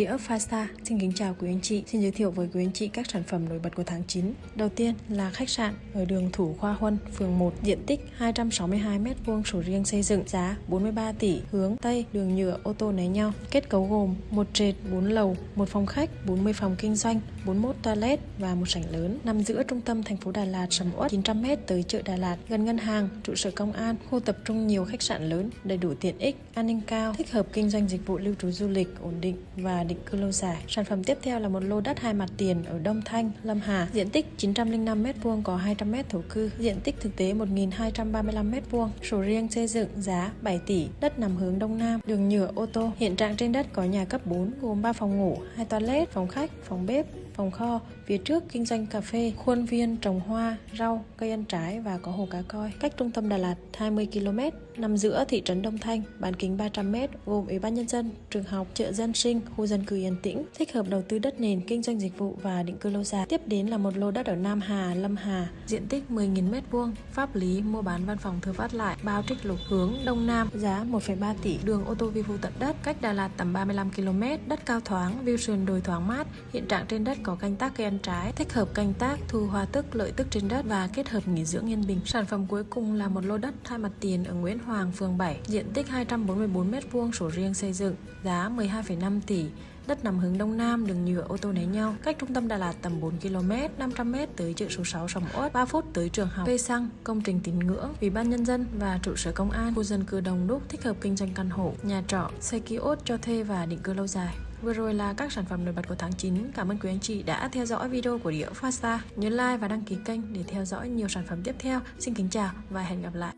Đĩa Fasta xin kính chào quý anh chị. Xin giới thiệu với quý anh chị các sản phẩm nổi bật của tháng 9. Đầu tiên là khách sạn ở đường Thủ Khoa Huân, phường 1, diện tích 262m2 sổ riêng xây dựng, giá 43 tỷ, hướng Tây, đường nhựa ô tô né nhau. Kết cấu gồm một trệt, 4 lầu, một phòng khách, 40 phòng kinh doanh, 41 toilet và một sảnh lớn. Nằm giữa trung tâm thành phố Đà Lạt, sầm uất 900m tới chợ Đà Lạt, gần ngân hàng, trụ sở công an, khu tập trung nhiều khách sạn lớn, đầy đủ tiện ích, an ninh cao, thích hợp kinh doanh dịch vụ lưu trú du lịch ổn định và định cư lâu dài. Sản phẩm tiếp theo là một lô đất hai mặt tiền ở Đông Thanh, Lâm Hà, diện tích 905m2 có 200m thổ cư, diện tích thực tế 1235m2, sổ riêng xây dựng giá 7 tỷ, đất nằm hướng Đông Nam, đường nhựa ô tô. Hiện trạng trên đất có nhà cấp 4 gồm 3 phòng ngủ, 2 toilet, phòng khách, phòng bếp, phòng kho, phía trước kinh doanh cà phê, khuôn viên trồng hoa, rau, cây ăn trái và có hồ cá coi. Cách trung tâm Đà Lạt 20 km, nằm giữa thị trấn Đông Thanh, bán kính 300 m, gồm Ủy ban nhân dân, trường học, chợ dân sinh, khu dân cư yên tĩnh, thích hợp đầu tư đất nền, kinh doanh dịch vụ và định cư lâu dài. Tiếp đến là một lô đất ở Nam Hà, Lâm Hà, diện tích 10.000 m2, pháp lý mua bán văn phòng thừa phát lại, bao trích lục hướng Đông Nam, giá 1,3 tỷ, đường ô tô vi vu tận đất, cách Đà Lạt tầm 35 km, đất cao thoáng, view sườn đồi thoáng mát, hiện trạng trên đất có canh tác cây ăn trái, thích hợp canh tác, thu hoa tức, lợi tức trên đất và kết hợp nghỉ dưỡng yên bình. Sản phẩm cuối cùng là một lô đất hai mặt tiền ở Nguyễn Hoàng, phường 7, diện tích 244 m2, sổ riêng xây dựng, giá 12,5 tỷ. Đất nằm hướng đông nam, đường nhựa ô tô né nhau, cách trung tâm Đà Lạt tầm 4 km, 500 m tới chợ số 6 Sầm Uất, 3 phút tới trường học, cây xăng, công trình tín ngưỡng, ủy ban nhân dân và trụ sở công an, khu dân cư đông đúc thích hợp kinh doanh căn hộ, nhà trọ, xe kiosk cho thuê và định cư lâu dài. Vừa rồi là các sản phẩm nổi bật của tháng 9. Cảm ơn quý anh chị đã theo dõi video của Đĩa Fasta. Nhớ like và đăng ký kênh để theo dõi nhiều sản phẩm tiếp theo. Xin kính chào và hẹn gặp lại.